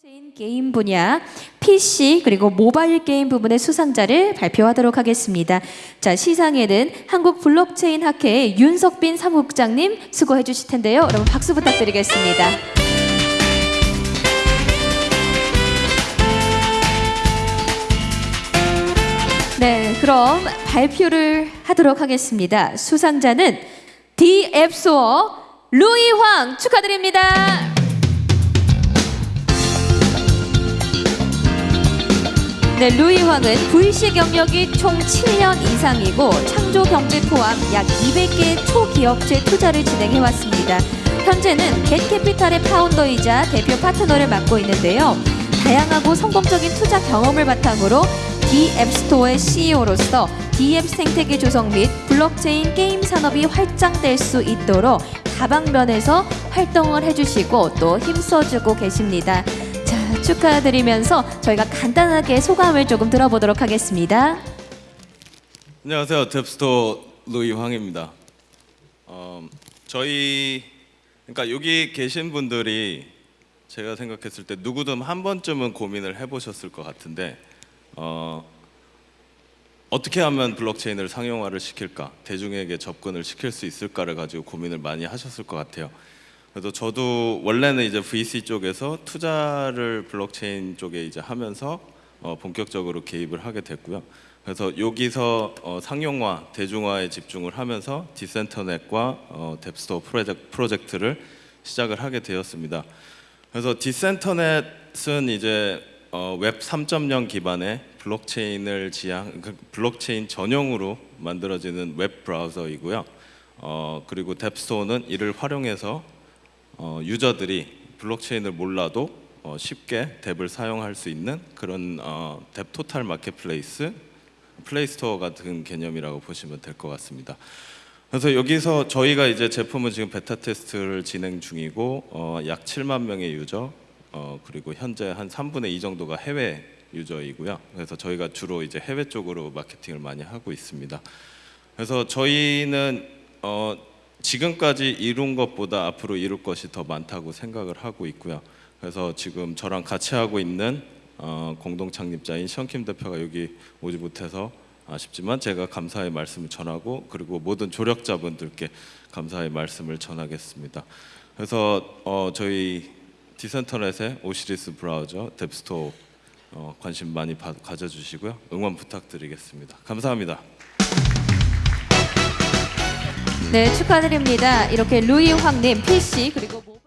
블록체인 게임 분야 PC 그리고 모바일 게임 부분의 수상자를 발표하도록 하겠습니다. 자 시상에는 한국 블록체인 학회의 윤석빈 사무국장님 수고해 주실 텐데요. 여러분 박수 부탁드리겠습니다. 네, 그럼 발표를 하도록 하겠습니다. 수상자는 뎁스토어 루이황 축하드립니다. 네, 루이황은 VC 경력이 총 7년 이상이고 창조 경제 포함 약 200개의 초기업체 투자를 진행해 왔습니다. 현재는 겟캐피탈의 founder이자 대표 파트너를 맡고 있는데요. 다양하고 성공적인 투자 경험을 바탕으로 D 앱스토어의 CEO로서 DApp 생태계 조성 및 블록체인 게임 산업이 확장될 수 있도록 다방면에서 활동을 해주시고 또 힘써주고 계십니다. 자, 축하드리면서 저희가 간단하게 소감을 조금 들어보도록 하겠습니다. 안녕하세요. 뎁스토 루이 황입니다. 어, 저희 그러니까 여기 계신 분들이 제가 생각했을 때 누구든 한 번쯤은 고민을 해보셨을 것 같은데 어, 어떻게 하면 블록체인을 상용화를 시킬까, 대중에게 접근을 시킬 수 있을까를 가지고 고민을 많이 하셨을 것 같아요. 그래서 저도 원래는 이제 VC 쪽에서 투자를 블록체인 쪽에 이제 하면서 어, 본격적으로 개입을 하게 됐고요. 그래서 여기서 어, 상용화, 대중화에 집중을 하면서 Decenternet과 어, DApp Store 프로젝트, 프로젝트를 시작을 하게 되었습니다. 그래서 Decenternet은 이제 어, 웹3.0 기반의 블록체인을 지향, 그 블록체인 전용으로 만들어지는 웹 브라우저이고요. 어, 그리고 DApp Store는 이를 활용해서 어, user들이 블록체인을 몰라도 어, 쉽게 DApp을 사용할 수 있는 그런 어, DApp total marketplace, 플레이스토어 같은 개념이라고 보시면 될 것 같습니다. 그래서 여기서 저희가 이제 제품은 지금 베타 테스트를 진행 중이고 어, 약 7만 명의 user 어, 그리고 현재 한 3분의 2 정도가 해외 user이고요. 그래서 저희가 주로 이제 해외 쪽으로 마케팅을 많이 하고 있습니다. 그래서 저희는 어, 지금까지 이룬 것보다 앞으로 이룰 것이 더 많다고 생각을 하고 있고요. 그래서 지금 저랑 같이 하고 있는 어, 공동 창립자인 션킴 대표가 여기 오지 못해서 아쉽지만 제가 감사의 말씀을 전하고 그리고 모든 조력자분들께 감사의 말씀을 전하겠습니다. 그래서 어, 저희 Decenternet의 Osiris 브라우저 DApp Store 어, 관심 많이 바, 가져주시고요. 응원 부탁드리겠습니다. 감사합니다. 네, 축하드립니다. 이렇게 루이 황님 PC 그리고 모-